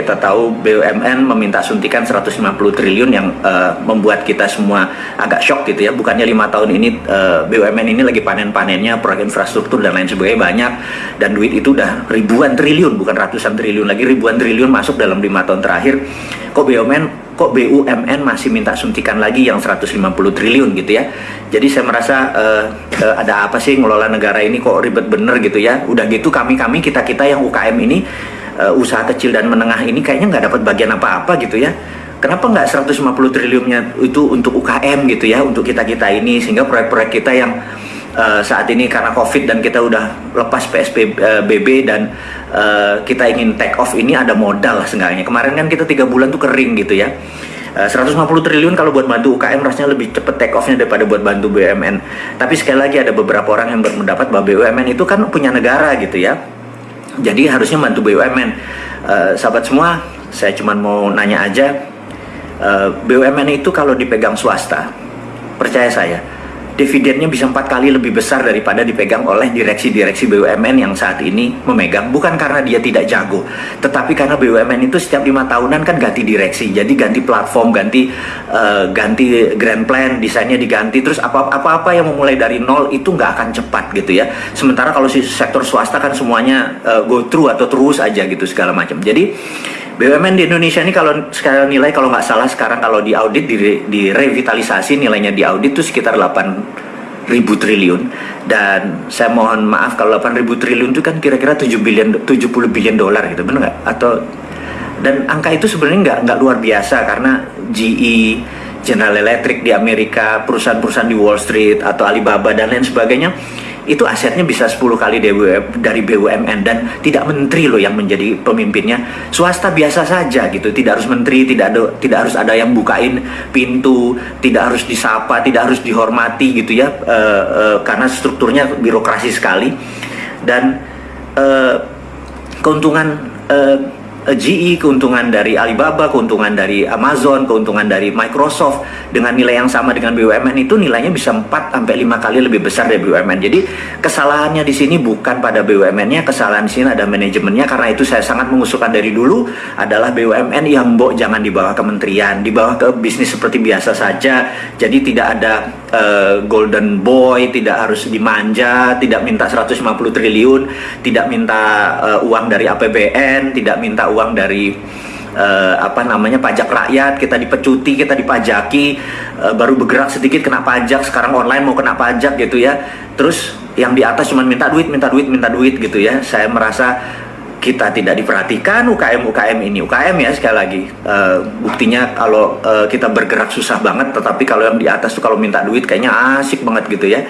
kita tahu BUMN meminta suntikan 150 triliun yang uh, membuat kita semua agak shock gitu ya. Bukannya lima tahun ini uh, eh, BUMN ini lagi panen-panennya proyek infrastruktur dan lain sebagainya banyak dan duit itu udah ribuan triliun bukan ratusan triliun lagi ribuan triliun masuk dalam lima tahun terakhir. Kok BUMN kok BUMN masih minta suntikan lagi yang 150 triliun gitu ya. Jadi saya merasa uh, uh, ada apa sih ngelola negara ini kok ribet bener gitu ya. Udah gitu kami-kami kita-kita yang UKM ini uh, usaha kecil dan menengah ini kayaknya nggak dapat bagian apa-apa gitu ya. Kenapa nggak 150 triliunnya itu untuk UKM gitu ya, untuk kita-kita ini sehingga proyek-proyek kita yang uh, saat ini karena COVID dan kita udah lepas PSBB dan uh, kita ingin take off ini ada modal lah seenggaknya. Kemarin kan kita tiga bulan tuh kering gitu ya. 150 triliun kalau buat bantu UKM rasanya lebih cepet take off-nya daripada buat bantu BUMN. Tapi sekali lagi ada beberapa orang yang berpendapat bahwa BUMN itu kan punya negara gitu ya jadi harusnya bantu BUMN uh, eh, sahabat semua saya cuma mau nanya aja. Uh, eh, BUMN itu kalau dipegang swasta percaya saya dividennya bisa empat kali lebih besar daripada dipegang oleh direksi-direksi BUMN yang saat ini memegang. Bukan karena dia tidak jago tetapi karena BUMN itu setiap lima tahunan kan ganti direksi. Jadi ganti platform ganti uh, ganti grand plan desainnya diganti. Terus apa-apa yang memulai dari nol itu nggak akan cepat gitu ya. Sementara kalau si sektor swasta kan semuanya uh, go through atau terus aja gitu segala macam. Jadi BUMN di Indonesia ini kalau sekarang nilai kalau nggak salah sekarang kalau di audit di, di revitalisasi nilainya di audit itu sekitar 8 ribu triliun. Dan saya mohon maaf kalau 8 ribu triliun itu kan kira-kira 7 billion 70 billion dolar gitu benar nggak? Atau dan angka itu sebenarnya nggak nggak luar biasa karena GE General Electric di Amerika perusahaan-perusahaan di Wall Street atau Alibaba dan lain sebagainya itu asetnya bisa 10 kali dari BUMN dan tidak menteri loh yang menjadi pemimpinnya. Swasta biasa saja gitu tidak harus menteri tidak ada tidak harus ada yang bukain pintu tidak harus disapa tidak harus dihormati gitu ya uh, uh, karena strukturnya birokrasi sekali. Dan uh, keuntungan Eh, GE, keuntungan dari Alibaba, keuntungan dari Amazon, keuntungan dari Microsoft dengan nilai yang sama dengan BUMN itu nilainya bisa 4 sampai 5 kali lebih besar dari BUMN. Jadi kesalahannya di sini bukan pada BUMN-nya, kesalahan di sini ada manajemennya karena itu saya sangat mengusulkan dari dulu adalah BUMN yang mbok jangan di bawah kementerian, di bawah ke bisnis seperti biasa saja. Jadi tidak ada uh, golden boy, tidak harus dimanja, tidak minta 150 triliun, tidak minta uh, uang dari APBN, tidak minta uang dari uh, apa namanya pajak rakyat kita dipecuti kita dipajaki uh, baru bergerak sedikit kena pajak sekarang online mau kena pajak gitu ya. Terus yang di atas cuma minta duit minta duit minta duit gitu ya. Saya merasa kita tidak diperhatikan UKM UKM ini. UKM ya sekali lagi. Uh, buktinya kalau uh, kita bergerak susah banget tetapi kalau yang di atas tuh kalau minta duit kayaknya asik banget gitu ya.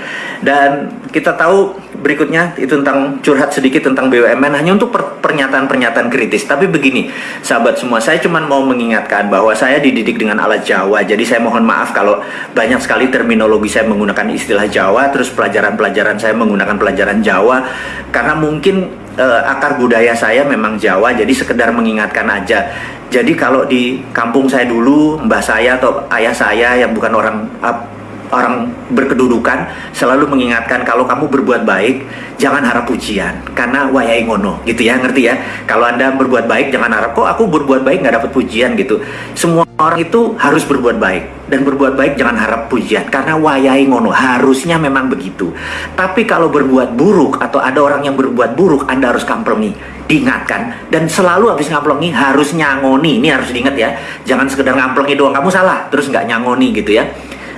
Dan kita tahu berikutnya itu tentang curhat sedikit tentang BUMN hanya untuk pernyataan-pernyataan kritis tapi begini sahabat semua saya cuma mau mengingatkan bahwa saya dididik dengan alat Jawa jadi saya mohon maaf kalau banyak sekali terminologi saya menggunakan istilah Jawa terus pelajaran-pelajaran saya menggunakan pelajaran Jawa karena mungkin uh, akar budaya saya memang Jawa, jadi sekedar mengingatkan aja. Jadi kalau di kampung saya dulu, mbah saya atau ayah saya yang bukan orang orang berkedudukan selalu mengingatkan kalau kamu berbuat baik jangan harap pujian. Karena wayai ngono gitu ya ngerti ya? Kalau anda berbuat baik jangan harap kok aku berbuat baik nggak dapat pujian? gitu. Semua orang itu harus berbuat baik. Dan berbuat baik jangan harap pujian karena wayai ngono harusnya memang begitu. Tapi kalau berbuat buruk atau ada orang yang berbuat buruk anda harus kamplongi diingatkan. Dan selalu habis ngaplongi harus nyangoni. Ini harus diingat ya jangan sekedar ngaplongi doang kamu salah terus nggak nyangoni gitu ya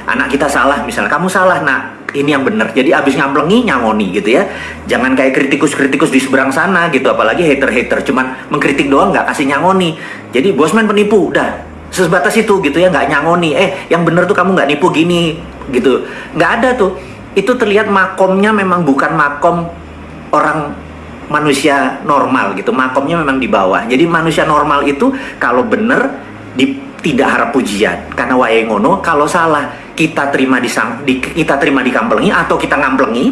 anak kita salah misalnya. Kamu salah nak. Ini yang benar. Jadi abis ngamplengi nyangoni gitu ya. Jangan kayak kritikus-kritikus di seberang sana gitu. Apalagi hater-hater. Cuman mengkritik doang nggak kasih nyangoni. Jadi bosman penipu udah. Sebatas itu gitu ya nggak nyangoni. Eh yang bener tuh kamu nggak nipu gini gitu. Nggak ada tuh. Itu terlihat makomnya memang bukan makom orang manusia normal gitu. Makomnya memang di bawah. Jadi manusia normal itu kalau bener di, tidak harap pujian. Karena wae ngono kalau salah kita terima di, di kita terima di kamplengi atau kita ngamplengi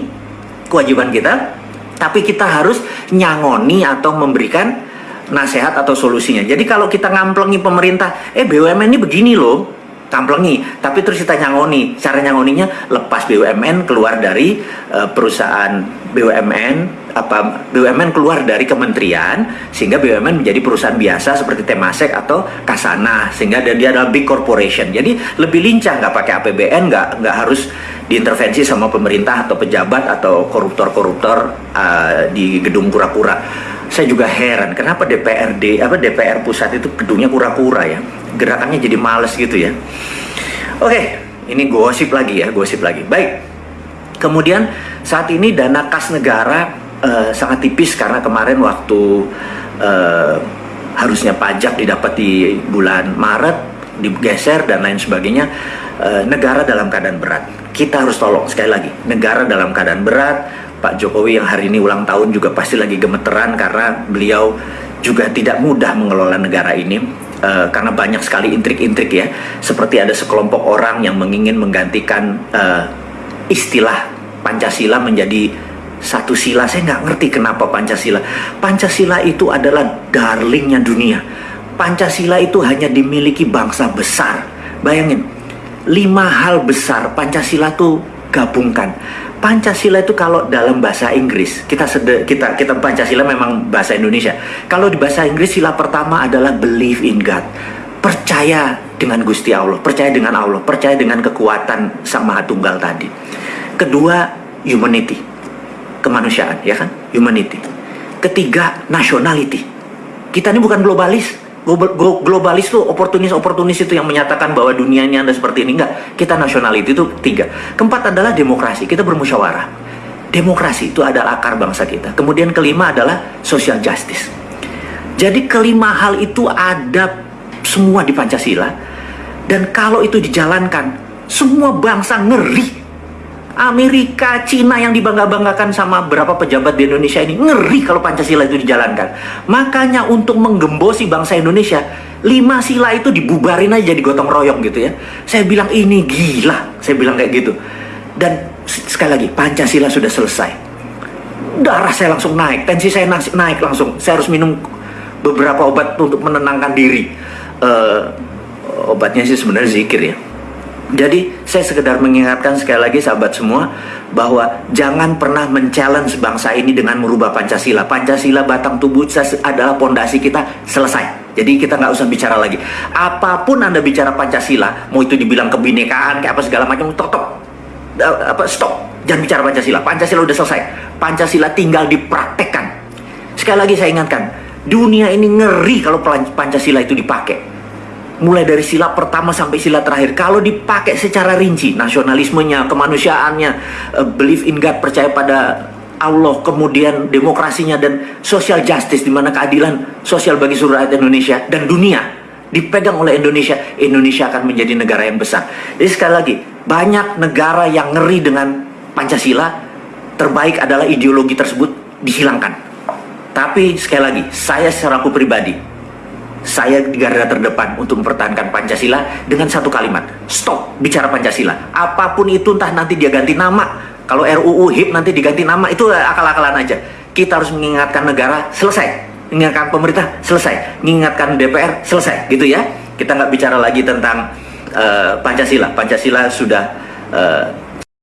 kewajiban kita tapi kita harus nyangoni atau memberikan nasihat atau solusinya. Jadi kalau kita ngamplengi pemerintah eh BUMN ini begini loh kamplengi tapi terus kita nyangoni cara nyangoninya lepas BUMN keluar dari uh, perusahaan BUMN apa BUMN keluar dari kementerian sehingga BUMN menjadi perusahaan biasa seperti Temasek atau Kasana sehingga dia adalah big corporation. Jadi lebih lincah nggak pakai APBN nggak nggak harus diintervensi sama pemerintah atau pejabat atau koruptor-koruptor uh, di gedung kura-kura. Saya juga heran kenapa DPRD apa DPR pusat itu gedungnya kura-kura ya? Gerakannya jadi males gitu ya? Oke ini gosip lagi ya gosip lagi. Baik kemudian saat ini dana kas negara uh, sangat tipis karena kemarin waktu uh, harusnya pajak didapat di bulan Maret digeser dan lain sebagainya uh, negara dalam keadaan berat. Kita harus tolong sekali lagi negara dalam keadaan berat. Pak Jokowi yang hari ini ulang tahun juga pasti lagi gemeteran karena beliau juga tidak mudah mengelola negara ini uh, karena banyak sekali intrik-intrik ya. Seperti ada sekelompok orang yang mengingin menggantikan uh, istilah Pancasila menjadi satu sila saya nggak ngerti kenapa Pancasila. Pancasila itu adalah darlingnya dunia. Pancasila itu hanya dimiliki bangsa besar. Bayangin lima hal besar Pancasila tuh gabungkan. Pancasila itu kalau dalam bahasa Inggris kita sede, kita kita Pancasila memang bahasa Indonesia. Kalau di bahasa Inggris sila pertama adalah believe in God. Percaya dengan Gusti Allah percaya dengan Allah percaya dengan kekuatan Sang Maha Tunggal tadi. Kedua humanity kemanusiaan, ya kan? Humanity. Ketiga, nationality. Kita ini bukan globalis. Globalis tuh oportunis-oportunis itu yang menyatakan bahwa dunia ini anda seperti ini. Enggak, kita nationality itu tiga. Keempat adalah demokrasi, kita bermusyawarah. Demokrasi itu adalah akar bangsa kita. Kemudian kelima adalah social justice. Jadi kelima hal itu ada semua di Pancasila. Dan kalau itu dijalankan, semua bangsa ngeri Amerika, Cina yang dibangga-banggakan sama berapa pejabat di Indonesia ini ngeri kalau Pancasila itu dijalankan. Makanya untuk menggembosi bangsa Indonesia, lima sila itu dibubarin aja jadi gotong royong gitu ya. Saya bilang ini gila, saya bilang kayak gitu. Dan sekali lagi Pancasila sudah selesai. Darah saya langsung naik, tensi saya naik langsung. Saya harus minum beberapa obat untuk menenangkan diri. Uh, obatnya sih sebenarnya zikir ya jadi saya sekedar mengingatkan sekali lagi sahabat semua bahwa jangan pernah men-challenge bangsa ini dengan merubah Pancasila. Pancasila batang tubuh adalah pondasi kita selesai. Jadi kita nggak usah bicara lagi. Apa pun anda bicara Pancasila, mau itu dibilang kebinekaan kayak apa segala macam, stop, apa stop. Jangan bicara Pancasila. Pancasila udah selesai. Pancasila tinggal dipraktekkan. Sekali lagi saya ingatkan, dunia ini ngeri kalau Pancasila itu dipakai mulai dari sila pertama sampai sila terakhir. Kalau dipakai secara rinci nasionalismenya kemanusiaannya uh, believe in God percaya pada Allah kemudian demokrasinya dan social justice di mana keadilan sosial bagi seluruh rakyat Indonesia dan dunia dipegang oleh Indonesia Indonesia akan menjadi negara yang besar. Jadi sekali lagi banyak negara yang ngeri dengan Pancasila terbaik adalah ideologi tersebut dihilangkan. Tapi sekali lagi saya secara aku pribadi saya di garda terdepan untuk mempertahankan Pancasila dengan satu kalimat. Stop bicara Pancasila. Apa pun itu entah nanti dia ganti nama. Kalau RUU HIP nanti diganti nama itu akal-akalan aja. Kita harus mengingatkan negara selesai. Mengingatkan pemerintah selesai. Mengingatkan DPR selesai. Gitu ya. Kita nggak bicara lagi tentang uh, Pancasila. Pancasila sudah uh,